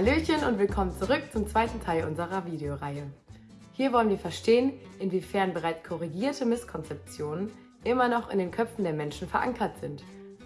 Hallöchen und willkommen zurück zum zweiten Teil unserer Videoreihe. Hier wollen wir verstehen, inwiefern bereits korrigierte Misskonzeptionen immer noch in den Köpfen der Menschen verankert sind,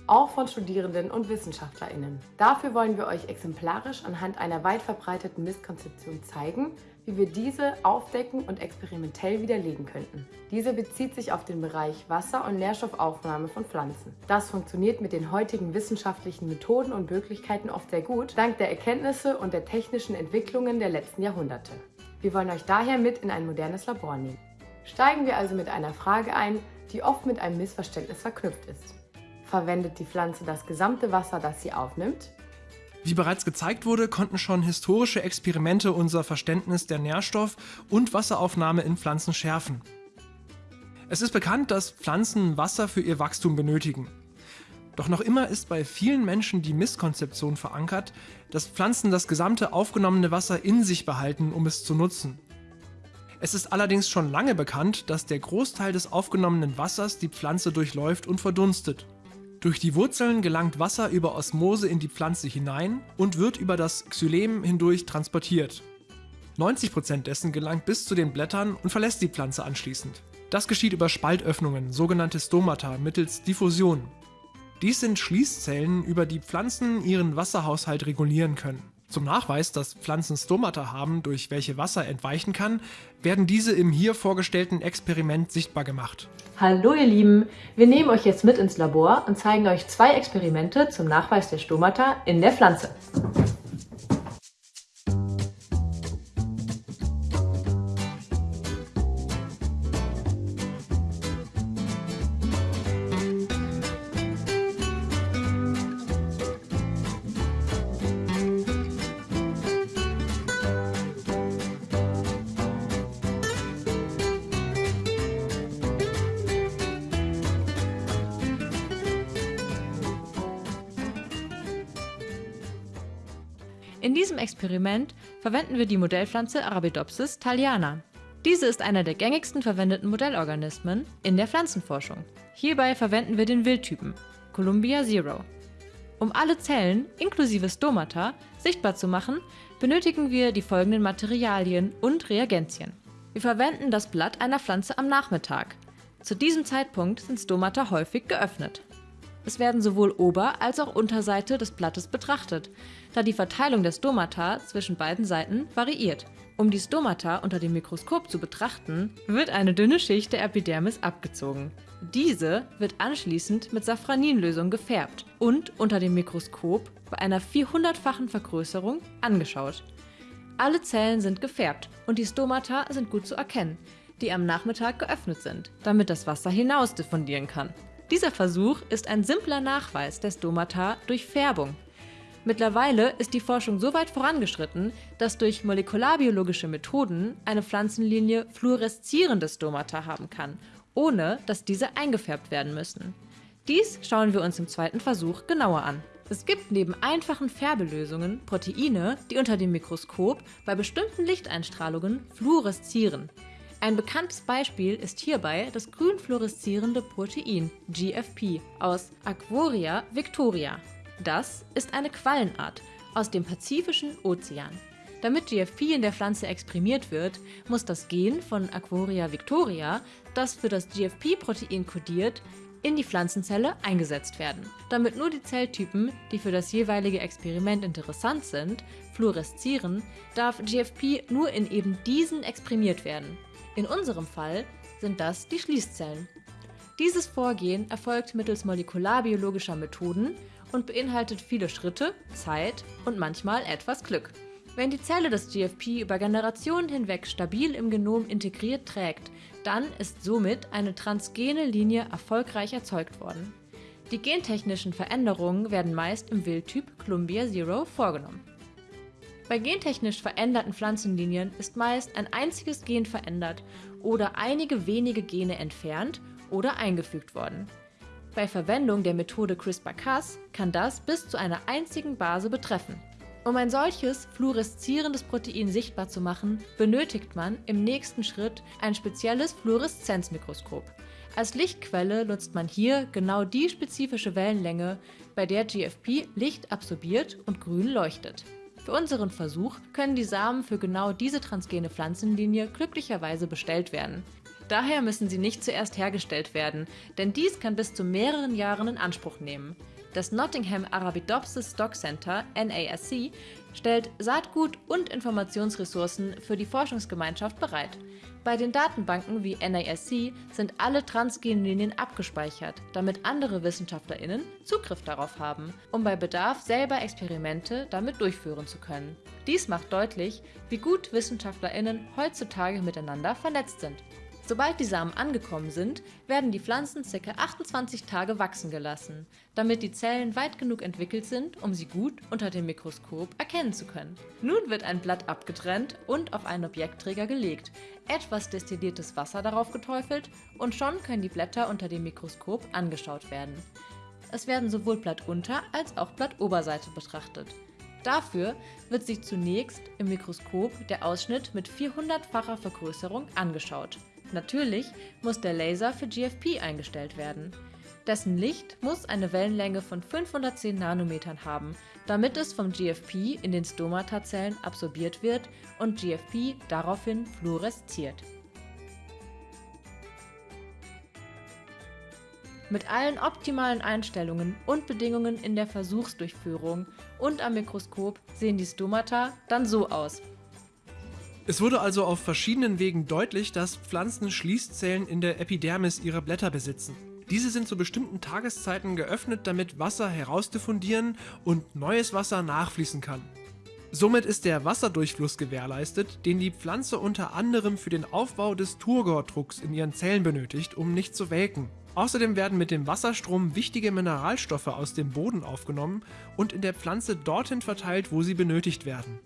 auch von Studierenden und WissenschaftlerInnen. Dafür wollen wir euch exemplarisch anhand einer weit verbreiteten Misskonzeption zeigen, wie wir diese aufdecken und experimentell widerlegen könnten. Diese bezieht sich auf den Bereich Wasser- und Nährstoffaufnahme von Pflanzen. Das funktioniert mit den heutigen wissenschaftlichen Methoden und Möglichkeiten oft sehr gut, dank der Erkenntnisse und der technischen Entwicklungen der letzten Jahrhunderte. Wir wollen euch daher mit in ein modernes Labor nehmen. Steigen wir also mit einer Frage ein, die oft mit einem Missverständnis verknüpft ist. Verwendet die Pflanze das gesamte Wasser, das sie aufnimmt? Wie bereits gezeigt wurde, konnten schon historische Experimente unser Verständnis der Nährstoff- und Wasseraufnahme in Pflanzen schärfen. Es ist bekannt, dass Pflanzen Wasser für ihr Wachstum benötigen. Doch noch immer ist bei vielen Menschen die Misskonzeption verankert, dass Pflanzen das gesamte aufgenommene Wasser in sich behalten, um es zu nutzen. Es ist allerdings schon lange bekannt, dass der Großteil des aufgenommenen Wassers die Pflanze durchläuft und verdunstet. Durch die Wurzeln gelangt Wasser über Osmose in die Pflanze hinein und wird über das Xylem hindurch transportiert. 90% dessen gelangt bis zu den Blättern und verlässt die Pflanze anschließend. Das geschieht über Spaltöffnungen, sogenannte Stomata, mittels Diffusion. Dies sind Schließzellen, über die Pflanzen ihren Wasserhaushalt regulieren können. Zum Nachweis, dass Pflanzen Stomata haben, durch welche Wasser entweichen kann, werden diese im hier vorgestellten Experiment sichtbar gemacht. Hallo ihr Lieben, wir nehmen euch jetzt mit ins Labor und zeigen euch zwei Experimente zum Nachweis der Stomata in der Pflanze. In diesem Experiment verwenden wir die Modellpflanze Arabidopsis thaliana. Diese ist einer der gängigsten verwendeten Modellorganismen in der Pflanzenforschung. Hierbei verwenden wir den Wildtypen Columbia Zero. Um alle Zellen, inklusive Stomata, sichtbar zu machen, benötigen wir die folgenden Materialien und Reagenzien. Wir verwenden das Blatt einer Pflanze am Nachmittag. Zu diesem Zeitpunkt sind Stomata häufig geöffnet. Es werden sowohl Ober- als auch Unterseite des Blattes betrachtet, da die Verteilung der Stomata zwischen beiden Seiten variiert. Um die Stomata unter dem Mikroskop zu betrachten, wird eine dünne Schicht der Epidermis abgezogen. Diese wird anschließend mit Safraninlösung gefärbt und unter dem Mikroskop bei einer 400-fachen Vergrößerung angeschaut. Alle Zellen sind gefärbt und die Stomata sind gut zu erkennen, die am Nachmittag geöffnet sind, damit das Wasser hinaus diffundieren kann. Dieser Versuch ist ein simpler Nachweis der Stomata durch Färbung. Mittlerweile ist die Forschung so weit vorangeschritten, dass durch molekularbiologische Methoden eine Pflanzenlinie fluoreszierende Stomata haben kann, ohne dass diese eingefärbt werden müssen. Dies schauen wir uns im zweiten Versuch genauer an. Es gibt neben einfachen Färbelösungen Proteine, die unter dem Mikroskop bei bestimmten Lichteinstrahlungen fluoreszieren. Ein bekanntes Beispiel ist hierbei das grün fluoreszierende Protein GFP aus Aquaria victoria. Das ist eine Quallenart aus dem Pazifischen Ozean. Damit GFP in der Pflanze exprimiert wird, muss das Gen von Aquaria victoria, das für das GFP-Protein kodiert, in die Pflanzenzelle eingesetzt werden. Damit nur die Zelltypen, die für das jeweilige Experiment interessant sind, fluoreszieren, darf GFP nur in eben diesen exprimiert werden. In unserem Fall sind das die Schließzellen. Dieses Vorgehen erfolgt mittels molekularbiologischer Methoden und beinhaltet viele Schritte, Zeit und manchmal etwas Glück. Wenn die Zelle das GFP über Generationen hinweg stabil im Genom integriert trägt, dann ist somit eine transgene Linie erfolgreich erzeugt worden. Die gentechnischen Veränderungen werden meist im Wildtyp Columbia Zero vorgenommen. Bei gentechnisch veränderten Pflanzenlinien ist meist ein einziges Gen verändert oder einige wenige Gene entfernt oder eingefügt worden. Bei Verwendung der Methode CRISPR-Cas kann das bis zu einer einzigen Base betreffen. Um ein solches fluoreszierendes Protein sichtbar zu machen, benötigt man im nächsten Schritt ein spezielles Fluoreszenzmikroskop. Als Lichtquelle nutzt man hier genau die spezifische Wellenlänge, bei der GFP Licht absorbiert und grün leuchtet. Für unseren Versuch können die Samen für genau diese transgene Pflanzenlinie glücklicherweise bestellt werden. Daher müssen sie nicht zuerst hergestellt werden, denn dies kann bis zu mehreren Jahren in Anspruch nehmen. Das Nottingham Arabidopsis Stock Center NASC stellt Saatgut und Informationsressourcen für die Forschungsgemeinschaft bereit. Bei den Datenbanken wie NASC sind alle Transgenlinien abgespeichert, damit andere WissenschaftlerInnen Zugriff darauf haben, um bei Bedarf selber Experimente damit durchführen zu können. Dies macht deutlich, wie gut WissenschaftlerInnen heutzutage miteinander vernetzt sind. Sobald die Samen angekommen sind, werden die Pflanzen ca. 28 Tage wachsen gelassen, damit die Zellen weit genug entwickelt sind, um sie gut unter dem Mikroskop erkennen zu können. Nun wird ein Blatt abgetrennt und auf einen Objektträger gelegt, etwas destilliertes Wasser darauf geteufelt und schon können die Blätter unter dem Mikroskop angeschaut werden. Es werden sowohl Blattunter- als auch Blattoberseite betrachtet. Dafür wird sich zunächst im Mikroskop der Ausschnitt mit 400-facher Vergrößerung angeschaut. Natürlich muss der Laser für GFP eingestellt werden. Dessen Licht muss eine Wellenlänge von 510 Nanometern haben, damit es vom GFP in den Stomata-Zellen absorbiert wird und GFP daraufhin fluoresziert. Mit allen optimalen Einstellungen und Bedingungen in der Versuchsdurchführung und am Mikroskop sehen die Stomata dann so aus. Es wurde also auf verschiedenen Wegen deutlich, dass Pflanzen Schließzellen in der Epidermis ihrer Blätter besitzen. Diese sind zu bestimmten Tageszeiten geöffnet, damit Wasser herausdiffundieren und neues Wasser nachfließen kann. Somit ist der Wasserdurchfluss gewährleistet, den die Pflanze unter anderem für den Aufbau des Turgor-Drucks in ihren Zellen benötigt, um nicht zu welken. Außerdem werden mit dem Wasserstrom wichtige Mineralstoffe aus dem Boden aufgenommen und in der Pflanze dorthin verteilt, wo sie benötigt werden.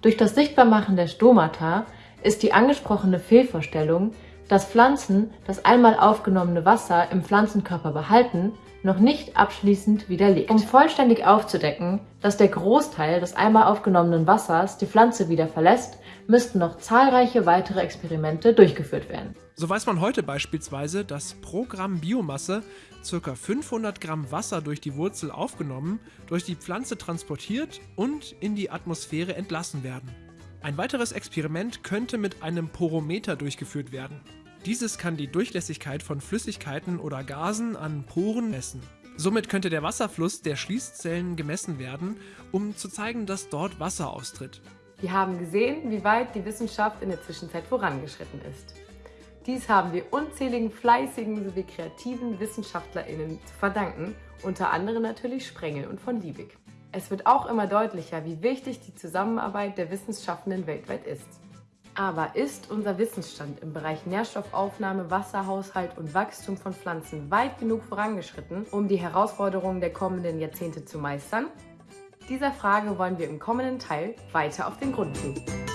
Durch das Sichtbarmachen der Stomata ist die angesprochene Fehlvorstellung, dass Pflanzen das einmal aufgenommene Wasser im Pflanzenkörper behalten, noch nicht abschließend widerlegt. Um vollständig aufzudecken, dass der Großteil des einmal aufgenommenen Wassers die Pflanze wieder verlässt, müssten noch zahlreiche weitere Experimente durchgeführt werden. So weiß man heute beispielsweise, dass pro Gramm Biomasse ca. 500 Gramm Wasser durch die Wurzel aufgenommen, durch die Pflanze transportiert und in die Atmosphäre entlassen werden. Ein weiteres Experiment könnte mit einem Porometer durchgeführt werden. Dieses kann die Durchlässigkeit von Flüssigkeiten oder Gasen an Poren messen. Somit könnte der Wasserfluss der Schließzellen gemessen werden, um zu zeigen, dass dort Wasser austritt. Wir haben gesehen, wie weit die Wissenschaft in der Zwischenzeit vorangeschritten ist. Dies haben wir unzähligen fleißigen sowie kreativen WissenschaftlerInnen zu verdanken, unter anderem natürlich Sprengel und von Liebig. Es wird auch immer deutlicher, wie wichtig die Zusammenarbeit der Wissenschaftenden weltweit ist. Aber ist unser Wissensstand im Bereich Nährstoffaufnahme, Wasserhaushalt und Wachstum von Pflanzen weit genug vorangeschritten, um die Herausforderungen der kommenden Jahrzehnte zu meistern? Dieser Frage wollen wir im kommenden Teil weiter auf den Grund gehen.